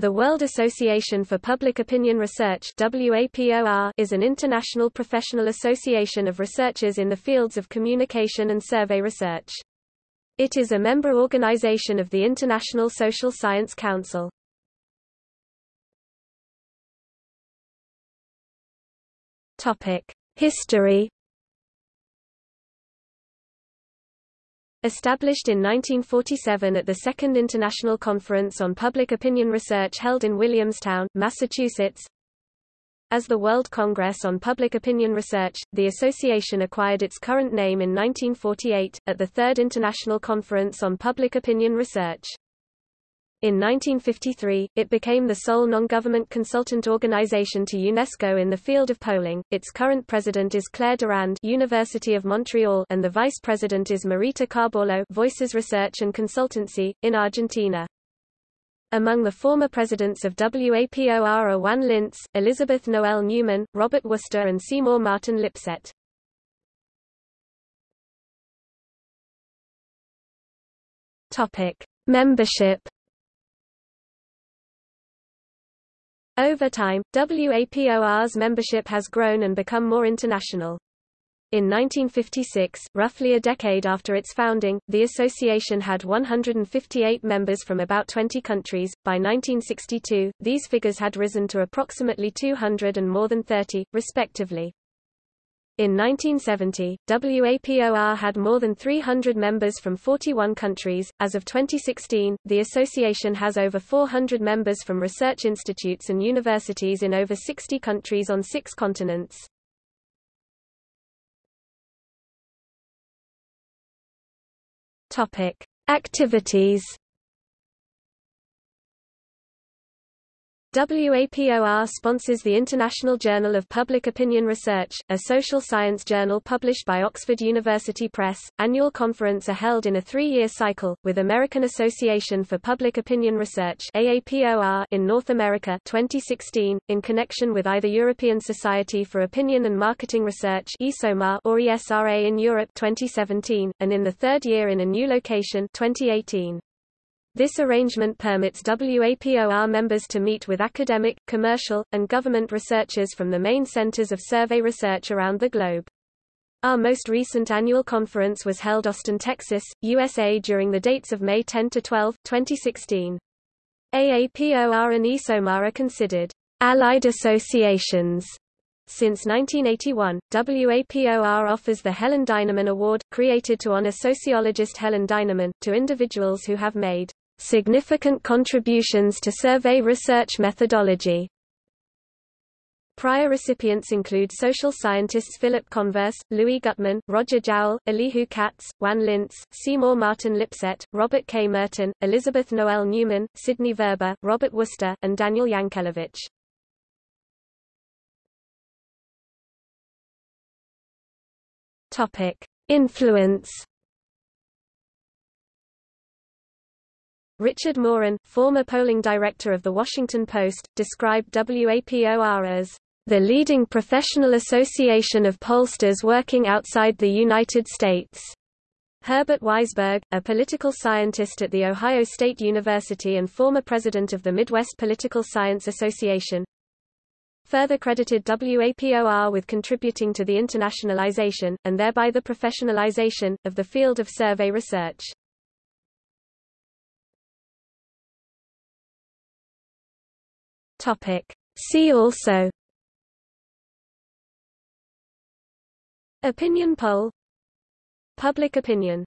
The World Association for Public Opinion Research is an international professional association of researchers in the fields of communication and survey research. It is a member organization of the International Social Science Council. History Established in 1947 at the Second International Conference on Public Opinion Research held in Williamstown, Massachusetts. As the World Congress on Public Opinion Research, the association acquired its current name in 1948, at the Third International Conference on Public Opinion Research. In 1953, it became the sole non-government consultant organization to UNESCO in the field of polling. Its current president is Claire Durand, University of Montreal, and the vice president is Marita Carballo, Voices Research and Consultancy in Argentina. Among the former presidents of WAPOR are Juan Linz, Elizabeth Noel Newman, Robert Worcester and Seymour Martin Lipset. Topic: Membership Over time, WAPOR's membership has grown and become more international. In 1956, roughly a decade after its founding, the association had 158 members from about 20 countries. By 1962, these figures had risen to approximately 200 and more than 30, respectively. In 1970, WAPOR had more than 300 members from 41 countries. As of 2016, the association has over 400 members from research institutes and universities in over 60 countries on six continents. Topic: Activities WAPOR sponsors the International Journal of Public Opinion Research, a social science journal published by Oxford University Press. Annual conference are held in a three-year cycle, with American Association for Public Opinion Research AAPOR in North America 2016, in connection with either European Society for Opinion and Marketing Research ESOMAR or ESRA in Europe 2017, and in the third year in a new location 2018. This arrangement permits WAPOR members to meet with academic, commercial, and government researchers from the main centers of survey research around the globe. Our most recent annual conference was held Austin, Texas, USA during the dates of May 10 to 12, 2016. AAPOR and ESOMAR are considered allied associations. Since 1981, WAPOR offers the Helen Dinerman Award, created to honor sociologist Helen Dinerman, to individuals who have made significant contributions to survey research methodology. Prior recipients include social scientists Philip Converse, Louis Guttman, Roger Jowell, Elihu Katz, Juan Linz, Seymour Martin Lipset, Robert K. Merton, Elisabeth Noelle-Neumann, Sidney Verba, Robert Worcester, and Daniel Yankelovich. Influence Richard Morin, former polling director of The Washington Post, described WAPOR as the leading professional association of pollsters working outside the United States. Herbert Weisberg, a political scientist at The Ohio State University and former president of the Midwest Political Science Association, further credited WAPOR with contributing to the internationalization, and thereby the professionalization, of the field of survey research. Topic. See also. Opinion poll. Public opinion